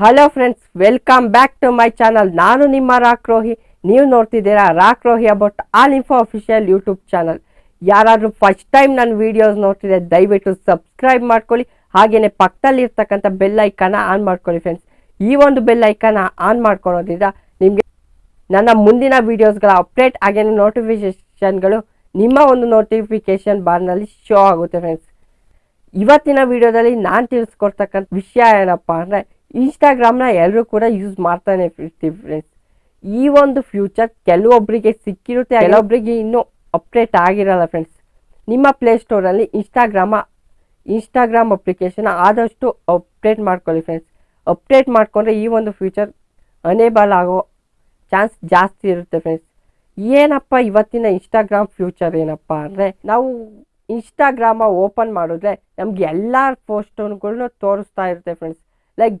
Hello friends welcome back to my channel ನಾನು ನಿಮ್ಮ rock Rohi ನೀವು ನೋಡ್ತಿದ್ದೀರಾ rock Rohi about all info official YouTube channel ಯಾರಾದರೂ first time ನನ್ನ ವೀಡಿಯೋಸ್ ನೋಡ್ತಿದ್ದೆ ದಯವಿಟ್ಟು ಸಬ್ಸ್ಕ್ರೈಬ್ ಮಾಡ್ಕೊಳ್ಳಿ. ಹಾಗೆಯೇ ಪಕ್ಕದಲ್ಲಿರ್ತಕ್ಕಂಥ ಬೆಲ್ ಐಕಾನ ಆನ್ ಮಾಡ್ಕೊಳ್ಳಿ ಫ್ರೆಂಡ್ಸ್ ಈ ಒಂದು ಬೆಲ್ ಐಕಾನ ಆನ್ ಮಾಡ್ಕೊಳೋದ್ರಿಂದ ನಿಮಗೆ ನನ್ನ ಮುಂದಿನ ವೀಡಿಯೋಸ್ಗಳ ಅಪ್ಡೇಟ್ ಹಾಗೆಯೇ ನೋಟಿಫಿಕೇಷನ್ಗಳು ನಿಮ್ಮ ಒಂದು ನೋಟಿಫಿಕೇಶನ್ ಬಾರ್ನಲ್ಲಿ ಶೋ ಆಗುತ್ತೆ ಫ್ರೆಂಡ್ಸ್ ಇವತ್ತಿನ ವಿಡಿಯೋದಲ್ಲಿ ನಾನು ತಿಳಿಸ್ಕೊಡ್ತಕ್ಕಂಥ ವಿಷಯ ಏನಪ್ಪ ಅಂದರೆ ಇನ್ಸ್ಟಾಗ್ರಾಮ್ನ ಎಲ್ಲರೂ ಕೂಡ ಯೂಸ್ ಮಾಡ್ತಾನೆ ಇರ್ತೀವಿ ಫ್ರೆಂಡ್ಸ್ ಈ ಒಂದು ಫ್ಯೂಚರ್ ಕೆಲವೊಬ್ಬರಿಗೆ ಸಿಕ್ಕಿರುತ್ತೆ ಕೆಲವೊಬ್ಬರಿಗೆ ಇನ್ನೂ ಅಪ್ಡೇಟ್ ಆಗಿರಲ್ಲ ಫ್ರೆಂಡ್ಸ್ ನಿಮ್ಮ ಪ್ಲೇಸ್ಟೋರಲ್ಲಿ ಇನ್ಸ್ಟಾಗ್ರಾಮ ಇನ್ಸ್ಟಾಗ್ರಾಮ್ ಅಪ್ಲಿಕೇಶನ್ ಆದಷ್ಟು ಅಪ್ಡೇಟ್ ಮಾಡ್ಕೊಳ್ಳಿ ಫ್ರೆಂಡ್ಸ್ ಅಪ್ಡೇಟ್ ಮಾಡಿಕೊಂಡ್ರೆ ಈ ಒಂದು ಫ್ಯೂಚರ್ ಅನೇಬಲ್ ಆಗೋ ಚಾನ್ಸ್ ಜಾಸ್ತಿ ಇರುತ್ತೆ ಫ್ರೆಂಡ್ಸ್ ಏನಪ್ಪ ಇವತ್ತಿನ ಇನ್ಸ್ಟಾಗ್ರಾಮ್ ಫ್ಯೂಚರ್ ಏನಪ್ಪ ಅಂದರೆ, ನಾವು ಇನ್ಸ್ಟಾಗ್ರಾಮ ಓಪನ್ ಮಾಡಿದ್ರೆ ನಮ್ಗೆ ಎಲ್ಲ ಪೋಸ್ಟ್ಗಳನ್ನೂ ತೋರಿಸ್ತಾ ಇರುತ್ತೆ ಫ್ರೆಂಡ್ಸ್ ಲೈಕ್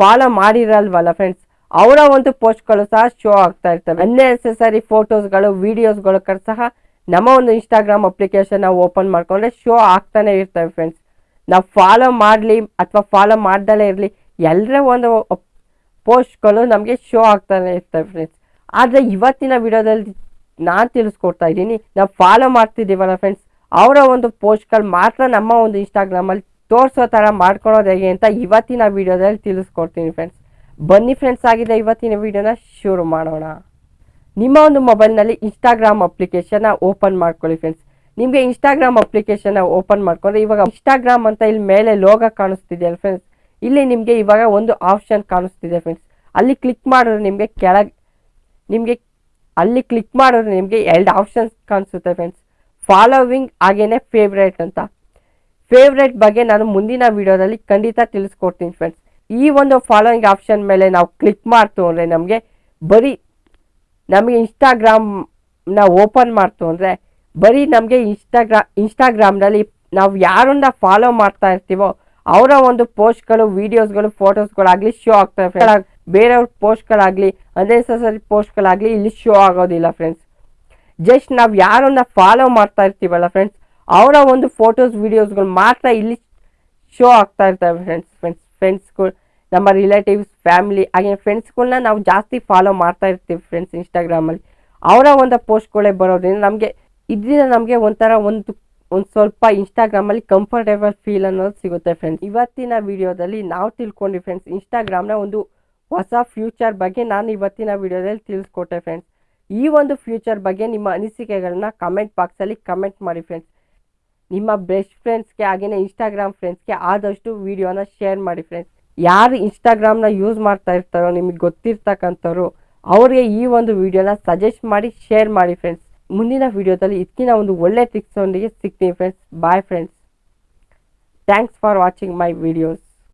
ಫಾಲೋ ಮಾಡಿರಲ್ವಲ್ಲ ಫ್ರೆಂಡ್ಸ್ ಅವರ ಒಂದು ಪೋಸ್ಟ್ಗಳು ಸಹ ಶೋ ಆಗ್ತಾ ಇರ್ತವೆ. ಅನ್ನೆಸೆಸರಿ ಫೋಟೋಸ್ಗಳು ವೀಡಿಯೋಸ್ಗಳು ಸಹ ನಮ್ಮ ಒಂದು ಇನ್ಸ್ಟಾಗ್ರಾಮ್ ಅಪ್ಲಿಕೇಶನ್ ನಾವು ಓಪನ್ ಮಾಡ್ಕೊಂಡ್ರೆ ಶೋ ಆಗ್ತಾನೆ ಇರ್ತವೆ ಫ್ರೆಂಡ್ಸ್ ನಾವು ಫಾಲೋ ಮಾಡಲಿ ಅಥವಾ ಫಾಲೋ ಮಾಡ್ದಲೇ ಇರಲಿ ಎಲ್ಲರ ಒಂದು ಪೋಸ್ಟ್ಗಳು ನಮಗೆ ಶೋ ಆಗ್ತಾನೆ ಇರ್ತವೆ ಫ್ರೆಂಡ್ಸ್ ಆದರೆ ಇವತ್ತಿನ ವಿಡಿಯೋದಲ್ಲಿ ನಾನು ತಿಳಿಸ್ಕೊಡ್ತಾ ಇದ್ದೀನಿ, ನಾವು ಫಾಲೋ ಮಾಡ್ತಿದ್ದೀವಲ್ಲ ಫ್ರೆಂಡ್ಸ್ ಅವರ ಒಂದು ಪೋಸ್ಟ್ಗಳು ಮಾತ್ರ ನಮ್ಮ ಒಂದು ಇನ್ಸ್ಟಾಗ್ರಾಮಲ್ಲಿ ತೋರಿಸೋ ಥರ ಮಾಡ್ಕೊಳೋದು ಹೇಗೆ ಅಂತ ಇವತ್ತಿನ ವಿಡಿಯೋದಲ್ಲಿ ತಿಳಿಸ್ಕೊಡ್ತೀನಿ ಫ್ರೆಂಡ್ಸ್ ಬನ್ನಿ ಫ್ರೆಂಡ್ಸ್ ಆಗಿದೆ ಇವತ್ತಿನ ವಿಡಿಯೋನ ಶುರು ಮಾಡೋಣ. ನಿಮ್ಮ ಒಂದು ಮೊಬೈಲ್ನಲ್ಲಿ ಇನ್ಸ್ಟಾಗ್ರಾಮ್ ಅಪ್ಲಿಕೇಶನ್ನ ಓಪನ್ ಮಾಡ್ಕೊಳ್ಳಿ ಫ್ರೆಂಡ್ಸ್ ನಿಮಗೆ ಇನ್ಸ್ಟಾಗ್ರಾಮ್ ಅಪ್ಲಿಕೇಶನ್ನ ಓಪನ್ ಮಾಡ್ಕೊಂಡ್ರೆ ಇವಾಗ ಇನ್ಸ್ಟಾಗ್ರಾಮ್ ಅಂತ ಇಲ್ಲಿ ಮೇಲೆ ಲೋಗ ಕಾಣಿಸ್ತಿದೆಯಲ್ಲ ಫ್ರೆಂಡ್ಸ್ ಇಲ್ಲಿ ನಿಮಗೆ ಇವಾಗ ಒಂದು ಆಪ್ಷನ್ ಕಾಣಿಸ್ತಿದೆ ಫ್ರೆಂಡ್ಸ್ ಅಲ್ಲಿ ಕ್ಲಿಕ್ ಮಾಡಿದ್ರೆ ನಿಮಗೆ ಕೆಳಗೆ, ನಿಮಗೆ ಅಲ್ಲಿ ಕ್ಲಿಕ್ ಮಾಡಿದ್ರೆ ನಿಮಗೆ ಎರಡು ಆಪ್ಷನ್ಸ್ ಕಾಣಿಸುತ್ತೆ ಫ್ರೆಂಡ್ಸ್ ಫಾಲೋವಿಂಗ್ ಹಾಗೇನೆ ಫೇವ್ರೇಟ್ ಅಂತ. ಫೇವ್ರೇಟ್ ಬಗ್ಗೆ ನಾನು ಮುಂದಿನ ವಿಡಿಯೋದಲ್ಲಿ ಖಂಡಿತ ತಿಳಿಸ್ಕೊಡ್ತೀನಿ ಫ್ರೆಂಡ್ಸ್ ಈ ಒಂದು ಫಾಲೋಯಿಂಗ್ ಆಪ್ಷನ್ ಮೇಲೆ ನಾವು ಕ್ಲಿಕ್ ಮಾಡ್ತು ಅಂದರೆ ನಮಗೆ ಬರೀ ನಮಗೆ ಇನ್ಸ್ಟಾಗ್ರಾಮ್ನ ಓಪನ್ ಮಾಡ್ತು ಅಂದರೆ ಬರೀ ನಮಗೆ ಇನ್ಸ್ಟಾಗ್ರಾ ಇನ್ಸ್ಟಾಗ್ರಾಮ್ನಲ್ಲಿ ನಾವು ಯಾರನ್ನ ಫಾಲೋ ಮಾಡ್ತಾ ಇರ್ತೀವೋ ಅವರ ಒಂದು ಪೋಸ್ಟ್ಗಳು ವೀಡಿಯೋಸ್ಗಳು ಫೋಟೋಸ್ಗಳಾಗಲಿ ಶೋ ಆಗ್ತವೆ ಬೇರೆಯವ್ರ ಪೋಸ್ಟ್ಗಳಾಗಲಿ ಅನ್ನೆಸರಿ ಪೋಸ್ಟ್ಗಳಾಗಲಿ ಇಲ್ಲಿ ಶೋ ಆಗೋದಿಲ್ಲ ಫ್ರೆಂಡ್ಸ್ ಜಸ್ಟ್ ನಾವು ಯಾರನ್ನ ಫಾಲೋ ಮಾಡ್ತಾ ಇರ್ತೀವಲ್ಲ ಫ್ರೆಂಡ್ಸ್ ಅವರ ಒಂದು ಫೋಟೋಸ್ ವೀಡಿಯೋಸ್ಗಳು ಮಾತ್ರ ಇಲ್ಲಿ ಶೋ ಆಗ್ತಾ ಇರ್ತವೆ ಫ್ರೆಂಡ್ಸ್ ಫ್ರೆಂಡ್ಸ್ ಫ್ರೆಂಡ್ಸ್ಗಳು ನಮ್ಮ ರಿಲೇಟಿವ್ಸ್ ಫ್ಯಾಮಿಲಿ ಹಾಗೆ ಫ್ರೆಂಡ್ಸ್ಗಳನ್ನ ನಾವು ಜಾಸ್ತಿ ಫಾಲೋ ಮಾಡ್ತಾ ಇರ್ತೀವಿ ಫ್ರೆಂಡ್ಸ್ ಇನ್ಸ್ಟಾಗ್ರಾಮಲ್ಲಿ ಅವರ ಒಂದು ಪೋಸ್ಟ್ಗಳೇ ಬರೋದ್ರಿಂದ ನಮಗೆ, ಇದರಿಂದ ನಮಗೆ ಒಂಥರ ಒಂದು ಒಂದು ಸ್ವಲ್ಪ ಇನ್ಸ್ಟಾಗ್ರಾಮಲ್ಲಿ ಕಂಫರ್ಟೇಬಲ್ ಫೀಲ್ ಅನ್ನೋದು ಸಿಗುತ್ತೆ ಫ್ರೆಂಡ್ಸ್ ಇವತ್ತಿನ ವಿಡಿಯೋದಲ್ಲಿ ನಾವು ತಿಳ್ಕೊಂಡ್ವಿ ಫ್ರೆಂಡ್ಸ್ ಇನ್ಸ್ಟಾಗ್ರಾಮ್ನ ಒಂದು ಹೊಸ ಫ್ಯೂಚರ್ ಬಗ್ಗೆ ನಾನು ಇವತ್ತಿನ ವಿಡಿಯೋದಲ್ಲಿ ತಿಳಿಸ್ಕೊಟ್ಟೆ ಫ್ರೆಂಡ್ಸ್ ಈ ಒಂದು ಫ್ಯೂಚರ್ ಬಗ್ಗೆ ನಿಮ್ಮ ಅನಿಸಿಕೆಗಳನ್ನ ಕಮೆಂಟ್ ಬಾಕ್ಸಲ್ಲಿ ಕಮೆಂಟ್ ಮಾಡಿ ಫ್ರೆಂಡ್ಸ್ ನಿಮ್ಮ ಬೆಸ್ಟ್ ಫ್ರೆಂಡ್ಸ್ಗೆ ಹಾಗೆಯೇ ಇನ್ಸ್ಟಾಗ್ರಾಮ್ ಫ್ರೆಂಡ್ಸ್ಗೆ ಆದಷ್ಟು ವಿಡಿಯೋನ ಶೇರ್ ಮಾಡಿ ಫ್ರೆಂಡ್ಸ್ ಯಾರು ಇನ್ಸ್ಟಾಗ್ರಾಮ್ನ ಯೂಸ್ ಮಾಡ್ತಾ ಇರ್ತಾರೋ, ನಿಮಗೆ ಗೊತ್ತಿರ್ತಕ್ಕಂಥವ್ರು, ಅವರಿಗೆ ಈ ಒಂದು ವಿಡಿಯೋನ ಸಜೆಸ್ಟ್ ಮಾಡಿ ಶೇರ್ ಮಾಡಿ ಫ್ರೆಂಡ್ಸ್ ಮುಂದಿನ ವಿಡಿಯೋದಲ್ಲಿ ಇದಕ್ಕಿಂತ ಒಂದು ಒಳ್ಳೆ ಟ್ರಿಕ್ಸ್ ಒಂದಿಗೆ ಸಿಗ್ತೀನಿ friends bye friends thanks for watching my videos